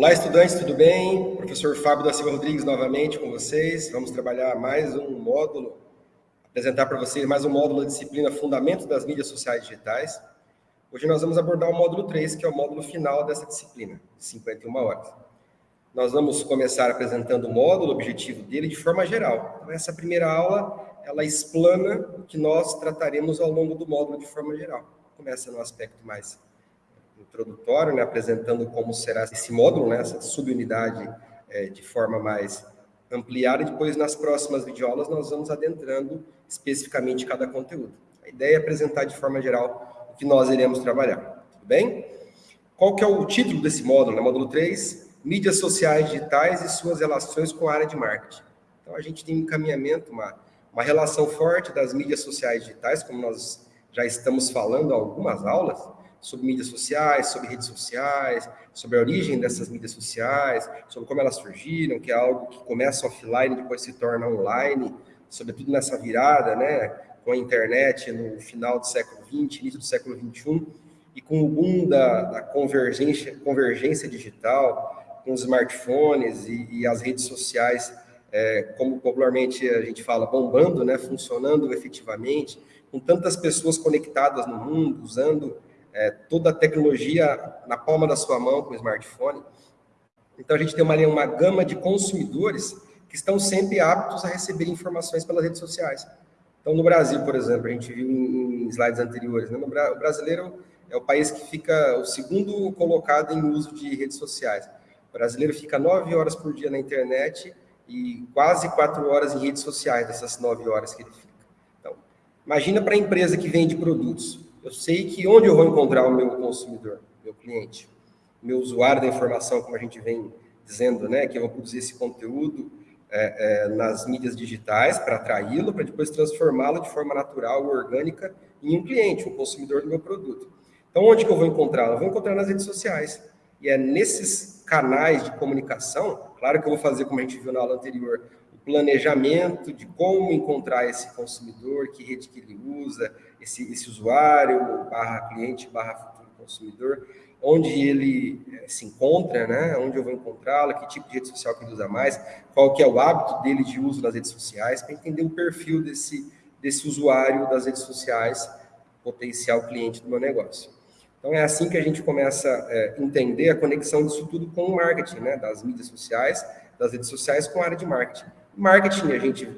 Olá, estudantes, tudo bem? Professor Fábio da Silva Rodrigues novamente com vocês. Vamos trabalhar mais um módulo, apresentar para vocês mais um módulo da disciplina Fundamentos das Mídias Sociais Digitais. Hoje nós vamos abordar o módulo 3, que é o módulo final dessa disciplina, de 51 horas. Nós vamos começar apresentando o módulo, o objetivo dele, de forma geral. Então, essa primeira aula, ela explana o que nós trataremos ao longo do módulo de forma geral. Começa no aspecto mais introdutório, né, apresentando como será esse módulo, né, essa subunidade é, de forma mais ampliada, e depois nas próximas videoaulas nós vamos adentrando especificamente cada conteúdo. A ideia é apresentar de forma geral o que nós iremos trabalhar, tudo bem? Qual que é o título desse módulo? Né? Módulo 3, Mídias Sociais Digitais e suas relações com a área de marketing. Então a gente tem um encaminhamento, uma, uma relação forte das mídias sociais digitais, como nós já estamos falando algumas aulas, sobre mídias sociais, sobre redes sociais, sobre a origem dessas mídias sociais, sobre como elas surgiram, que é algo que começa offline e depois se torna online, sobretudo nessa virada, né, com a internet no final do século XX, início do século XXI, e com o boom da, da convergência, convergência digital, com os smartphones e, e as redes sociais, é, como popularmente a gente fala, bombando, né, funcionando efetivamente, com tantas pessoas conectadas no mundo, usando é, toda a tecnologia na palma da sua mão com o smartphone. Então, a gente tem uma, uma gama de consumidores que estão sempre aptos a receber informações pelas redes sociais. Então, no Brasil, por exemplo, a gente viu em, slides anteriores, né? o brasileiro é o país que fica o segundo colocado em uso de redes sociais. O brasileiro fica nove horas por dia na internet e quase quatro horas em redes sociais, dessas nove horas que ele fica. Então, imagina para a empresa que vende produtos eu sei que onde eu vou encontrar o meu consumidor, meu cliente, meu usuário da informação, como a gente vem dizendo, né, que eu vou produzir esse conteúdo é, é, nas mídias digitais para atraí-lo, para depois transformá-lo de forma natural, orgânica, em um cliente, um consumidor do meu produto. Então, onde que eu vou encontrá-lo? Eu vou encontrar nas redes sociais. E é nesses canais de comunicação, claro que eu vou fazer, como a gente viu na aula anterior, planejamento de como encontrar esse consumidor, que rede que ele usa, esse, esse usuário, barra cliente, barra futuro consumidor, onde ele eh, se encontra, né? onde eu vou encontrá-lo, que tipo de rede social que ele usa mais, qual que é o hábito dele de uso das redes sociais, para entender o perfil desse, desse usuário das redes sociais, potencial cliente do meu negócio. Então, é assim que a gente começa a é, entender a conexão disso tudo com o marketing, né? das mídias sociais, das redes sociais com a área de marketing. Marketing, a gente,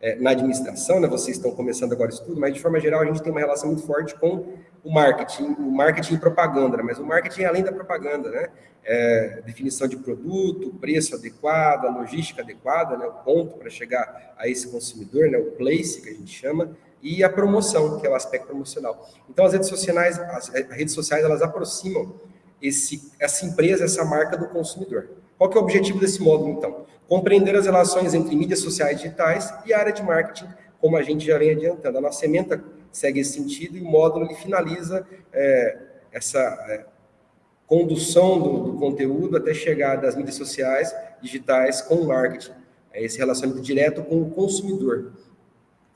é, na administração, né, vocês estão começando agora isso tudo, mas de forma geral a gente tem uma relação muito forte com o marketing, o marketing e propaganda, né, mas o marketing é além da propaganda, né? É, definição de produto, preço adequado, logística adequada, né, o ponto para chegar a esse consumidor, né, o place que a gente chama, e a promoção, que é o aspecto promocional. Então as redes sociais, as redes sociais elas aproximam esse, essa empresa, essa marca do consumidor. Qual que é o objetivo desse módulo, então? Compreender as relações entre mídias sociais digitais e a área de marketing, como a gente já vem adiantando. A nossa ementa segue esse sentido e o módulo ele finaliza é, essa é, condução do, do, conteúdo até chegar das mídias sociais digitais com o marketing. É esse relacionamento direto com o consumidor.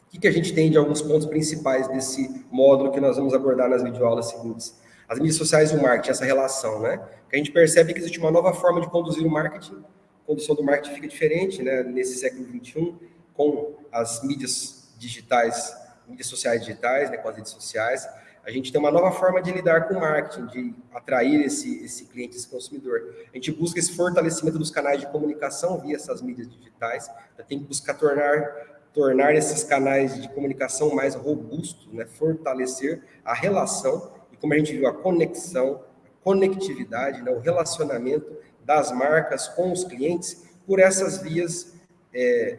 O que, que a gente tem de alguns pontos principais desse módulo que nós vamos abordar nas videoaulas seguintes? As mídias sociais e o marketing, essa relação, né? Que a gente percebe que existe uma nova forma de conduzir o marketing. Condução do marketing fica diferente, né? Nesse século XXI, com as mídias digitais, mídias sociais digitais, né? Com as redes sociais. A gente tem uma nova forma de lidar com o marketing, de atrair esse, esse cliente, esse consumidor. A gente busca esse fortalecimento dos canais de comunicação via essas mídias digitais. Tem que buscar tornar tornar esses canais de comunicação mais robustos, né? fortalecer a relação e como a gente viu, a conexão, a conectividade, né, o relacionamento das marcas com os clientes por essas vias é,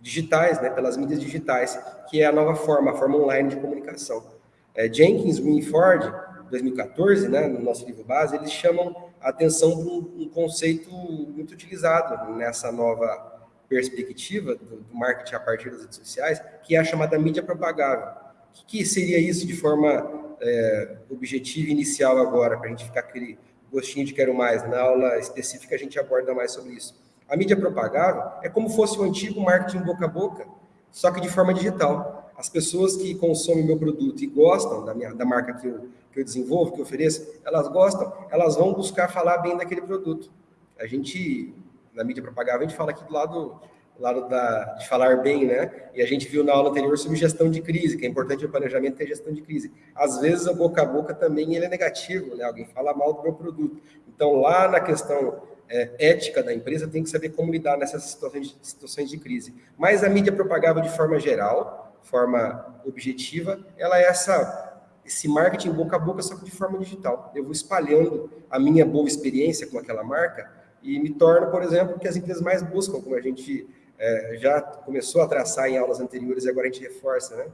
digitais, né, pelas mídias digitais, que é a nova forma, a forma online de comunicação. É, Jenkins, Winford, 2014, né, no nosso livro base, eles chamam a atenção para um, um conceito muito utilizado nessa nova perspectiva do, do, marketing a partir das redes sociais, que é a chamada mídia propagável. O que, que seria isso de forma é, objetivo inicial agora, para a gente ficar gostinho de quero mais. Na aula específica a gente aborda mais sobre isso. A mídia propagável é como fosse o antigo marketing boca a boca, só que de forma digital. as pessoas que consomem meu produto e gostam da, minha, da marca que eu, que eu desenvolvo, que eu ofereço, elas gostam, elas vão buscar falar bem daquele produto. A gente, na mídia propaganda, a gente fala aqui do lado lado da, de falar bem, né? E a gente viu na aula anterior sobre gestão de crise, que é importante o planejamento ter gestão de crise. Às vezes, o boca a boca também ele é negativo, né? Alguém fala mal do meu produto. Então, lá na questão é, ética da empresa, tem que saber como lidar nessas situações, situações de crise. Mas a mídia propagada de forma geral, forma objetiva, ela é essa esse marketing boca a boca, só que de forma digital. Eu vou espalhando a minha boa experiência com aquela marca e me torna, por exemplo, que as empresas mais buscam, como a gente é, já começou a traçar em aulas anteriores e agora a gente reforça, né?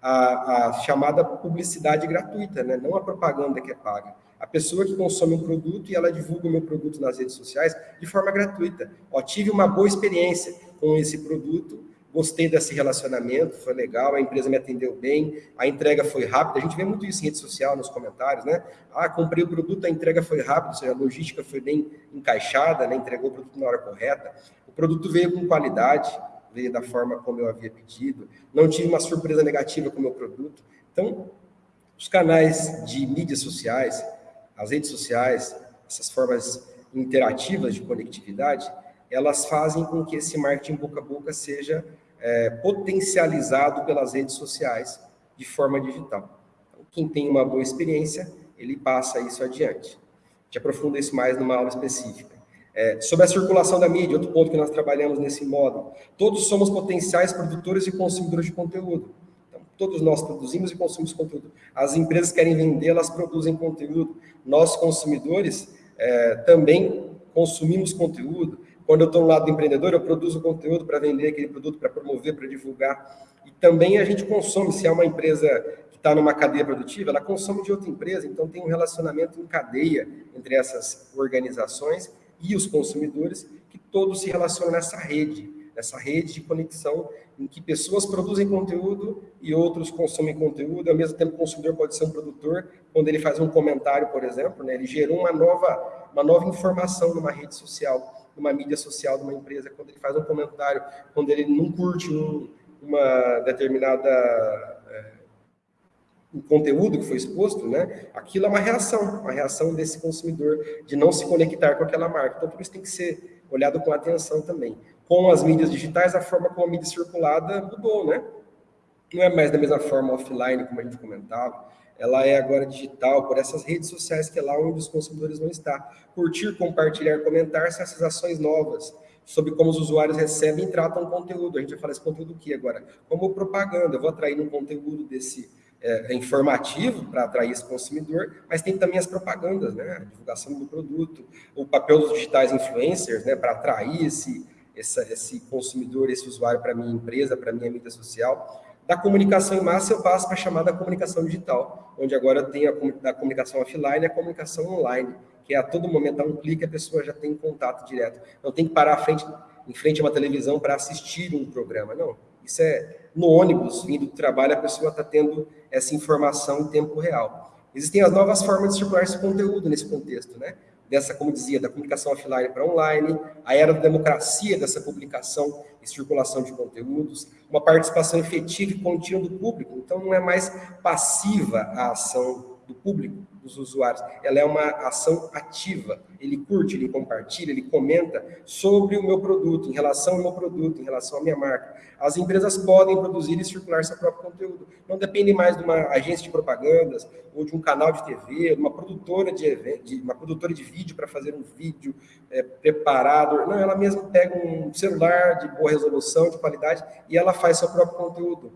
A, a, chamada publicidade gratuita, né? não a propaganda que é paga. A pessoa que consome um produto e ela divulga o meu produto nas redes sociais de forma gratuita. Ó, tive uma boa experiência com esse produto, gostei desse relacionamento, foi legal, a empresa me atendeu bem, a entrega foi rápida. A gente vê muito isso em rede social, nos comentários, né? Ah, comprei o produto, a entrega foi rápida, ou seja, a logística foi bem encaixada, né? entregou o produto na hora correta. O produto veio com qualidade, veio da forma como eu havia pedido, não tive uma surpresa negativa com o meu produto. Então, os canais de mídias sociais, as redes sociais, essas formas interativas de conectividade, elas fazem com que esse marketing boca a boca seja é, potencializado pelas redes sociais de forma digital. Então, quem tem uma boa experiência, ele passa isso adiante. A gente aprofunda isso mais numa aula específica. É, sobre a circulação da mídia, outro ponto que nós trabalhamos nesse módulo. Todos somos potenciais produtores e consumidores de conteúdo. Então, todos nós produzimos e consumimos conteúdo. As empresas querem vender, elas produzem conteúdo. Nós, consumidores, é, também consumimos conteúdo. Quando eu estou no lado do empreendedor, eu produzo conteúdo para vender aquele produto, para promover, para divulgar. E também a gente consome, se é uma empresa que está numa cadeia produtiva, ela consome de outra empresa, então tem um relacionamento em cadeia entre essas organizações e os consumidores, que todos se relacionam nessa rede, nessa rede de conexão em que pessoas produzem conteúdo e outros consomem conteúdo, ao mesmo tempo o consumidor pode ser um produtor, quando ele faz um comentário, por exemplo, né, ele gerou uma nova, uma nova informação numa rede social, numa mídia social de uma empresa, quando ele faz um comentário, quando ele não curte um, uma determinada o conteúdo que foi exposto, né, aquilo é uma reação, uma reação desse consumidor de não se conectar com aquela marca. Então, por isso tem que ser olhado com atenção também. Com as mídias digitais, a forma como a mídia circulada mudou, né? Não é mais da mesma forma offline, como a gente comentava, ela é agora digital, por essas redes sociais que é lá onde os consumidores vão estar. Curtir, compartilhar, comentar são essas ações novas sobre como os usuários recebem e tratam conteúdo. A gente vai falar esse conteúdo aqui agora. Como propaganda, eu vou atrair um conteúdo desse é, é, informativo para atrair esse consumidor, mas tem também as propagandas, né? a divulgação do produto, o papel dos digitais influencers né? para atrair esse, esse consumidor, esse usuário para a minha empresa, para a minha mídia social. Da comunicação em massa, eu passo para a chamada comunicação digital, onde agora tem a da comunicação offline e a comunicação online, que é a todo momento, a um clique, a pessoa já tem contato direto. Não tem que parar frente, em frente a uma televisão para assistir um programa, não. Isso é no ônibus, vindo do trabalho, a pessoa está tendo essa informação em tempo real. Existem as novas formas de circular esse conteúdo nesse contexto, né? Dessa, como dizia, da comunicação offline para online, a era da democracia dessa publicação e circulação de conteúdos, uma participação efetiva e contínua do público. Então, não é mais passiva a ação do público, dos usuários. Ela é uma ação ativa. Ele curte, ele compartilha, ele comenta sobre o meu produto, em relação ao meu produto, em relação à minha marca. As empresas podem produzir e circular seu próprio conteúdo. Não depende mais de uma agência de propagandas ou de um canal de TV, uma produtora de, de uma produtora de vídeo para fazer um vídeo é, preparado. Não, ela mesma pega um celular de boa resolução, de qualidade, e ela faz seu próprio conteúdo.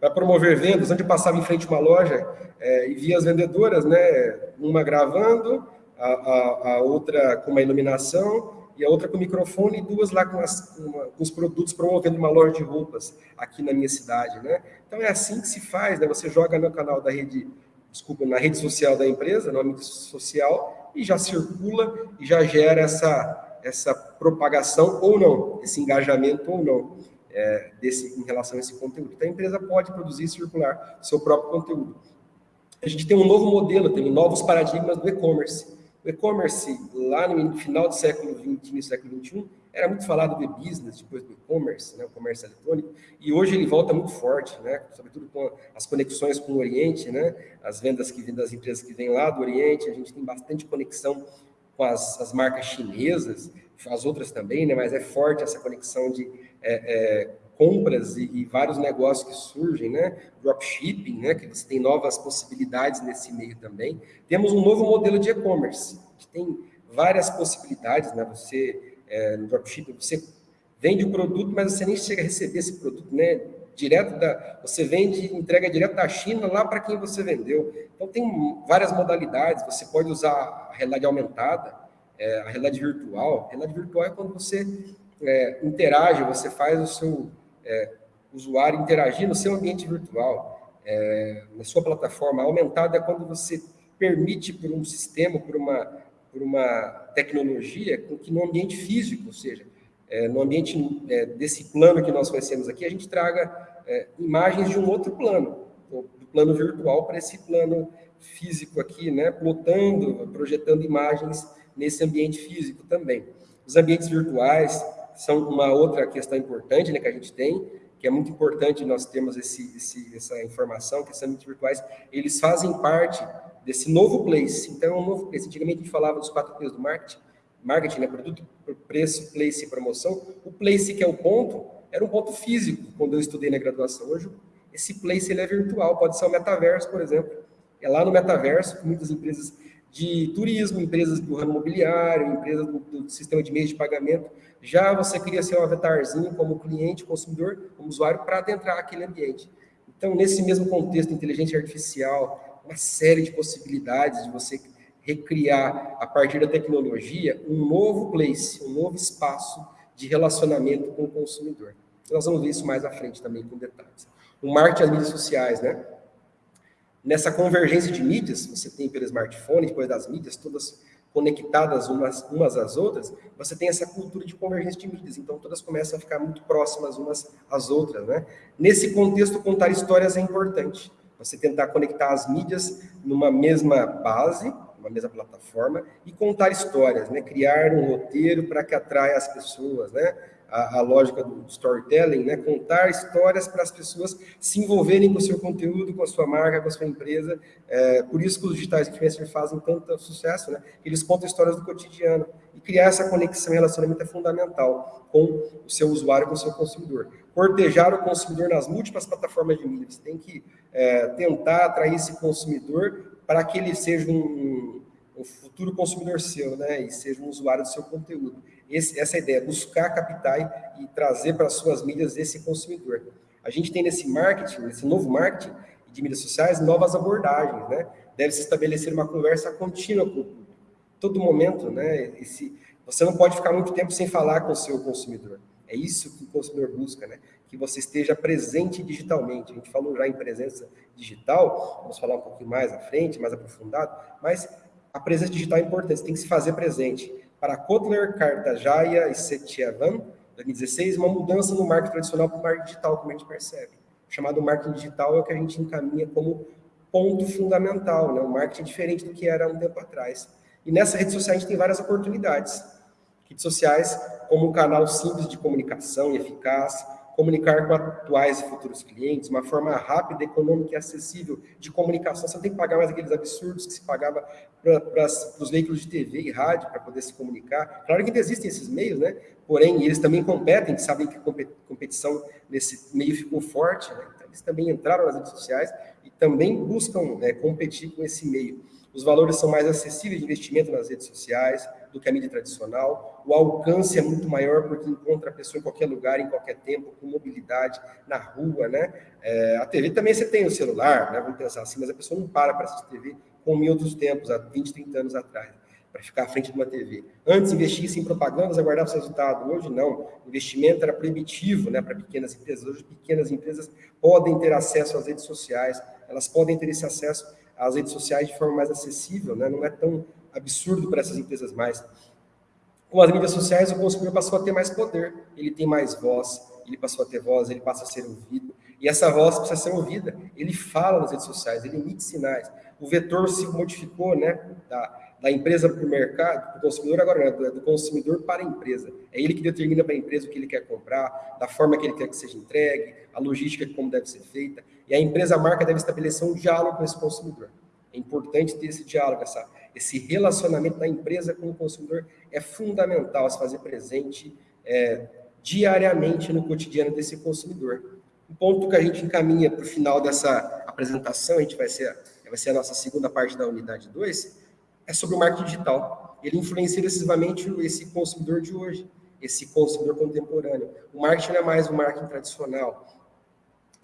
Para promover vendas, onde eu passava em frente a uma loja é, e via as vendedoras, né, uma gravando, a, a, a, outra com uma iluminação e a outra com microfone e duas lá com, as, uma, com, os produtos promovendo uma loja de roupas aqui na minha cidade, né? Então é assim que se faz, né? Você joga no canal da rede, desculpa, na rede social da empresa, no âmbito social e já circula e já gera essa essa propagação ou não, esse engajamento ou não é, desse, em relação a esse conteúdo. Então, a empresa pode produzir e circular seu próprio conteúdo. A gente tem um novo modelo, tem novos paradigmas do e-commerce. O e-commerce, lá no final do século XX, no século XXI, era muito falado do business, depois do e-commerce, né, o comércio eletrônico, e hoje ele volta muito forte, né, sobretudo com as conexões com o Oriente, né, as vendas que vêm das empresas que vêm lá do Oriente, a gente tem bastante conexão com as, as marcas chinesas, as outras também, né, mas é forte essa conexão de é, é, compras e, e, vários negócios que surgem, né? Dropshipping, né? Que você tem novas possibilidades nesse meio também. Temos um novo modelo de e-commerce, que tem várias possibilidades, né? Você, é, no dropshipping, você vende o produto, mas você nem chega a receber esse produto, né? Direto da, você vende, entrega direto da China lá para quem você vendeu. Então tem várias modalidades. Você pode usar a realidade aumentada, é, a realidade virtual. A realidade virtual é quando você é, interage, você faz o seu é, usuário interagir no seu ambiente virtual, é, na sua plataforma. Aumentada é quando você permite por um sistema, por uma, por uma tecnologia, que no ambiente físico, ou seja, é, no ambiente é, desse plano que nós conhecemos aqui, a gente traga é, imagens de um outro plano, do plano virtual para esse plano físico aqui, né, plotando, projetando imagens nesse ambiente físico também. Os ambientes virtuais, são uma outra questão importante né, que a gente tem, que é muito importante nós termos esse, esse, essa informação, que esses virtuais, eles fazem parte desse novo place. Então, é um novo place. Antigamente a gente falava dos quatro P's do marketing, marketing, né, produto, preço, place e promoção. O place, que é o ponto, era um ponto físico quando eu estudei na graduação. Hoje, esse place ele é virtual, pode ser o metaverso, por exemplo. É lá no metaverso que muitas empresas de turismo, empresas do ramo imobiliário, empresas do, do sistema de meios de pagamento, já você cria seu avatarzinho como cliente, consumidor, como usuário, para adentrar aquele ambiente. Então, nesse mesmo contexto, inteligência artificial, uma série de possibilidades de você recriar, a partir da tecnologia, um novo place, um novo espaço de relacionamento com o consumidor. Nós vamos ver isso mais à frente também com detalhes. O marketing as mídias sociais, né? Nessa convergência de mídias, você tem pelo smartphone, depois das mídias, todas conectadas umas, umas às outras, você tem essa cultura de convergência de mídias, então todas começam a ficar muito próximas umas às outras, né? Nesse contexto, contar histórias é importante. Você tentar conectar as mídias numa mesma base, numa mesma plataforma, e contar histórias, né? Criar um roteiro para que atraia as pessoas, né? A, a, lógica do storytelling, né? contar histórias para as pessoas se envolverem com o seu conteúdo, com a sua marca, com a sua empresa. É, por isso que os digitais influencers fazem tanto sucesso, né? Eles contam histórias do cotidiano. E criar essa conexão e relacionamento é fundamental com o seu usuário, com o seu consumidor. Cortejar o consumidor nas múltiplas plataformas de mídia. Você tem que é, tentar atrair esse consumidor para que ele seja um, um futuro consumidor seu, né? E seja um usuário do seu conteúdo. Esse, essa ideia, buscar captar e trazer para as suas mídias esse consumidor. A gente tem nesse marketing, nesse novo marketing de mídias sociais, novas abordagens, né? Deve-se estabelecer uma conversa contínua com o público. Todo momento, né? Esse, você não pode ficar muito tempo sem falar com o seu consumidor. É isso que o consumidor busca, né? Que você esteja presente digitalmente. A gente falou já em presença digital, vamos falar um pouquinho mais à frente, mais aprofundado, mas a presença digital é importante, você tem que se fazer presente para Kotler, Kartajaya e Setyevan, 2016, uma mudança no marketing tradicional para o marketing digital, como a gente percebe. O chamado marketing digital é o que a gente encaminha como ponto fundamental, né? um marketing diferente do que era um tempo atrás. E nessa rede social a gente tem várias oportunidades. Redes sociais como um canal simples de comunicação e eficaz, comunicar com atuais e futuros clientes, uma forma rápida, econômica e acessível de comunicação. Você não tem que pagar mais aqueles absurdos que se pagava para os veículos de TV e rádio para poder se comunicar. Claro que ainda existem esses meios, né? Porém, eles também competem, sabem que a competição nesse meio ficou forte, né? Então, eles também entraram nas redes sociais e também buscam né, competir com esse meio. Os valores são mais acessíveis de investimento nas redes sociais do que a mídia tradicional. O alcance é muito maior porque encontra a pessoa em qualquer lugar, em qualquer tempo, com mobilidade, na rua, né? É, a TV também você tem o celular, né? Vamos pensar assim, mas a pessoa não para para assistir TV como em outros tempos, há 20, 30 anos atrás, para ficar à frente de uma TV. Antes investia em propagandas, aguardava o resultado. Hoje não. O investimento era proibitivo né, para pequenas empresas. Hoje, pequenas empresas podem ter acesso às redes sociais, elas podem ter esse acesso as redes sociais de forma mais acessível, né? não é tão absurdo para essas empresas mais. Com as mídias sociais, o consumidor passou a ter mais poder, ele tem mais voz, ele passou a ter voz, ele passa a ser ouvido, e essa voz precisa ser ouvida. Ele fala nas redes sociais, ele emite sinais. O vetor se modificou, né, da, da empresa para o mercado, para o consumidor, agora não, é do consumidor para a empresa. É ele que determina para a empresa o que ele quer comprar, da forma que ele quer que seja entregue, a logística como deve ser feita. E a empresa, a marca, deve estabelecer um diálogo com esse consumidor. É importante ter esse diálogo, essa, esse relacionamento da empresa com o consumidor é fundamental se fazer presente é, diariamente no cotidiano desse consumidor. O ponto que a gente encaminha para o final dessa apresentação, a gente vai ser, vai ser a nossa segunda parte da unidade 2, é sobre o marketing digital. Ele influencia decisivamente esse consumidor de hoje, esse consumidor contemporâneo. O marketing não é mais um marketing tradicional.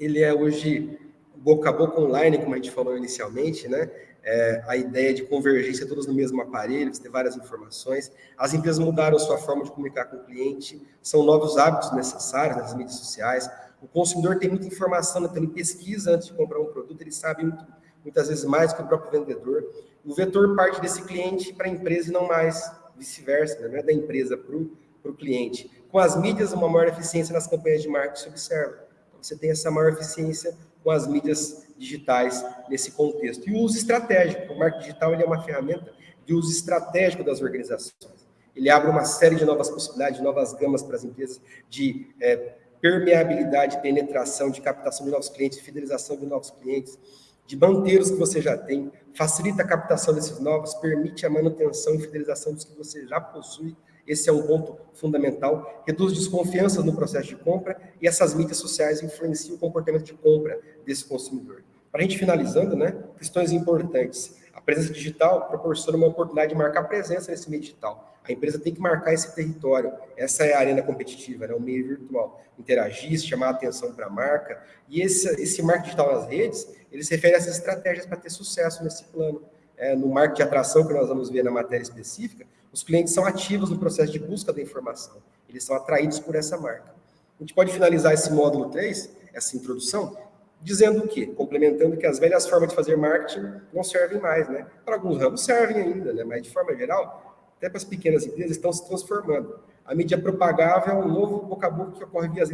Ele é hoje boca a boca online, como a gente falou inicialmente, né? É, a ideia de convergência todos no mesmo aparelho, você ter várias informações. As empresas mudaram sua forma de comunicar com o cliente, são novos hábitos necessários nas mídias sociais. O consumidor tem muita informação, então ele pesquisa antes de comprar um produto, ele sabe muito, muitas vezes mais que o próprio vendedor. O vetor parte desse cliente para a empresa e não mais vice-versa, né? é da empresa para o cliente. Com as mídias, uma maior eficiência nas campanhas de marketing se observa. Então, você tem essa maior eficiência com as mídias digitais nesse contexto. E o uso estratégico. O marketing digital ele é uma ferramenta de uso estratégico das organizações. Ele abre uma série de novas possibilidades, de novas gamas para as empresas, de é, permeabilidade, penetração, de captação de novos clientes, fidelização de novos clientes, de manter os que você já tem, facilita a captação desses novos, permite a manutenção e fidelização dos que você já possui. Esse é um ponto fundamental. Reduz desconfiança no processo de compra e essas mídias sociais influenciam o comportamento de compra desse consumidor. Para a gente finalizando, né, questões importantes. A presença digital proporciona uma oportunidade de marcar presença nesse meio digital. A empresa tem que marcar esse território. Essa é a arena competitiva, né? o meio virtual. Interagir, chamar a atenção para a marca. E esse, esse marketing digital nas redes, ele se refere a essas estratégias para ter sucesso nesse plano. É, no marketing de atração, que nós vamos ver na matéria específica, os clientes são ativos no processo de busca da informação. Eles são atraídos por essa marca. A gente pode finalizar esse módulo 3, essa introdução, dizendo o quê? Complementando que as velhas formas de fazer marketing não servem mais, né? Para alguns ramos servem ainda, né? Mas de forma geral, até para as pequenas empresas estão se transformando. A mídia propagável é um novo boca a boca que ocorre via as,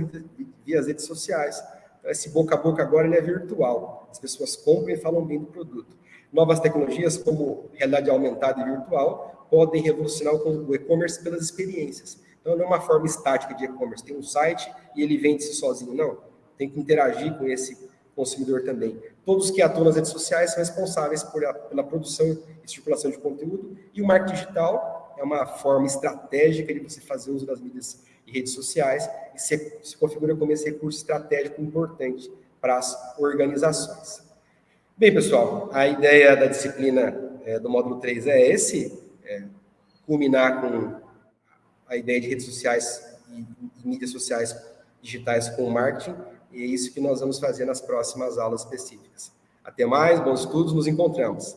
via as redes sociais. Então, esse boca a boca agora é virtual. As pessoas compram e falam bem do produto. Novas tecnologias como realidade aumentada e virtual podem revolucionar o e-commerce pelas experiências. Então, não é uma forma estática de e-commerce. Tem um site e ele vende-se sozinho, não. Tem que interagir com esse consumidor também. Todos que atuam nas redes sociais são responsáveis por a, pela produção e circulação de conteúdo, e o marketing digital é uma forma estratégica de você fazer uso das mídias e redes sociais, e se, se configura como esse recurso estratégico importante para as organizações. Bem, pessoal, a ideia da disciplina é, do módulo 3 é esse, é, culminar com a ideia de redes sociais e, e mídias sociais digitais com marketing, e é isso que nós vamos fazer nas próximas aulas específicas. Até mais, bons estudos, nos encontramos.